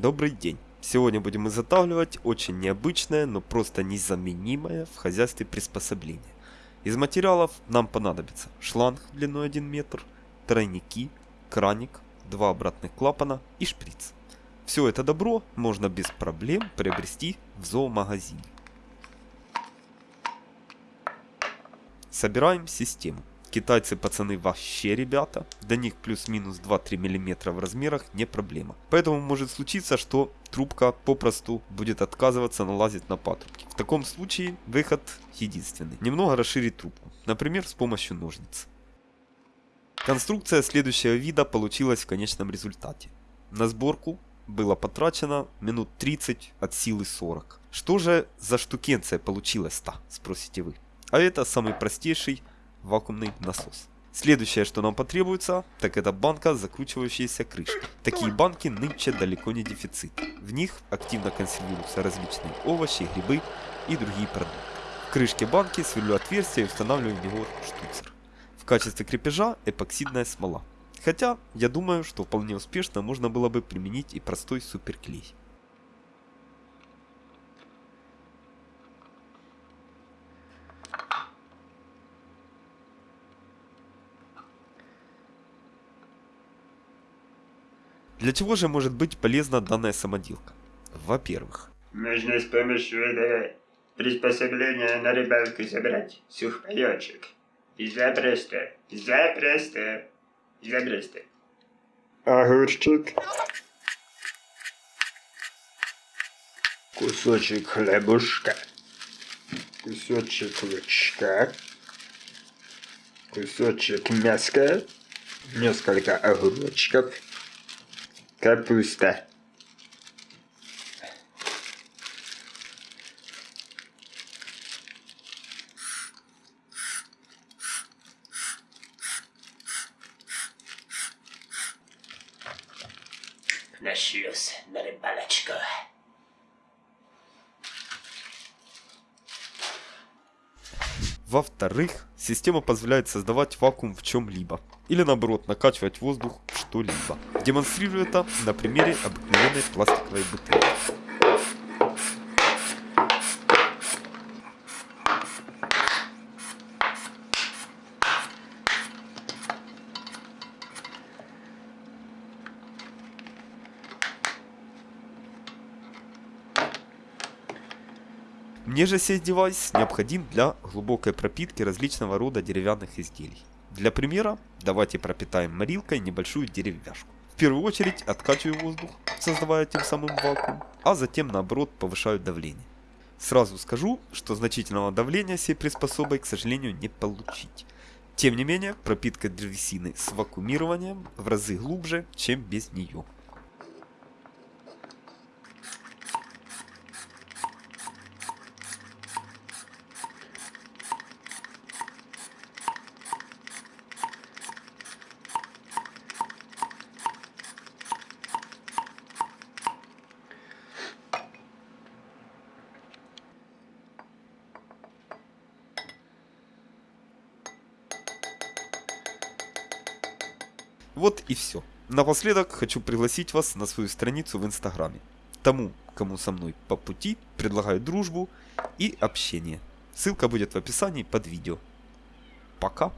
Добрый день! Сегодня будем изготавливать очень необычное, но просто незаменимое в хозяйстве приспособление. Из материалов нам понадобится шланг длиной 1 метр, тройники, краник, два обратных клапана и шприц. Все это добро можно без проблем приобрести в зоомагазине. Собираем систему. Китайцы пацаны вообще ребята, до них плюс-минус 2-3 мм в размерах не проблема. Поэтому может случиться, что трубка попросту будет отказываться налазить на патрубки. В таком случае выход единственный. Немного расширить трубку, например с помощью ножниц. Конструкция следующего вида получилась в конечном результате. На сборку было потрачено минут 30 от силы 40. Что же за штукенция получилась-то, спросите вы. А это самый простейший вакуумный насос. Следующее, что нам потребуется, так это банка с закручивающейся крышкой. Такие банки нынче далеко не дефицит. В них активно консервируются различные овощи, грибы и другие продукты. В крышке банки сверлю отверстие и устанавливаю в него штуцер. В качестве крепежа эпоксидная смола. Хотя, я думаю, что вполне успешно можно было бы применить и простой суперклей. Для чего же может быть полезна данная самоделка? Во-первых, Можно с помощью этого приспособления на рыбалку собрать сухпайочек. Запросто, запросто, запросто. Огурчик. Кусочек хлебушка. Кусочек лучка. Кусочек мяска. Несколько огурчиков. Капуста. на шлюз на рыбалочку. Во-вторых, система позволяет создавать вакуум в чем-либо. Или наоборот, накачивать воздух в что-либо. Демонстрирую это на примере обыкновенной пластиковой бутылки. Мне же сей девайс необходим для глубокой пропитки различного рода деревянных изделий. Для примера, давайте пропитаем морилкой небольшую деревяшку. В первую очередь откачиваю воздух, создавая тем самым вакуум, а затем наоборот повышаю давление. Сразу скажу, что значительного давления сей приспособой, к сожалению, не получить. Тем не менее, пропитка древесины с вакуумированием в разы глубже, чем без нее. Вот и все. Напоследок хочу пригласить вас на свою страницу в инстаграме. Тому, кому со мной по пути, предлагаю дружбу и общение. Ссылка будет в описании под видео. Пока.